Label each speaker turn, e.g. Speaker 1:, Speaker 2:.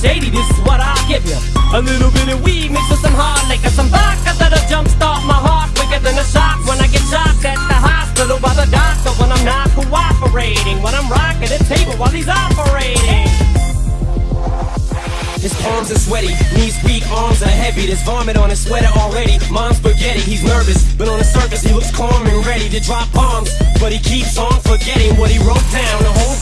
Speaker 1: shady, this is what I'll give you. A little bit of weed mixed with some hard liquor, some vodka that'll jumpstart my heart quicker than a shock when I get shocked at the hospital by the doctor when I'm not cooperating. When I'm rocking the table while he's operating. His palms are sweaty, knees weak, arms are heavy. There's vomit on his sweater already. Mom's spaghetti, he's nervous, but on the surface he looks calm and ready to drop bombs. But he keeps on forgetting what he wrote down. The whole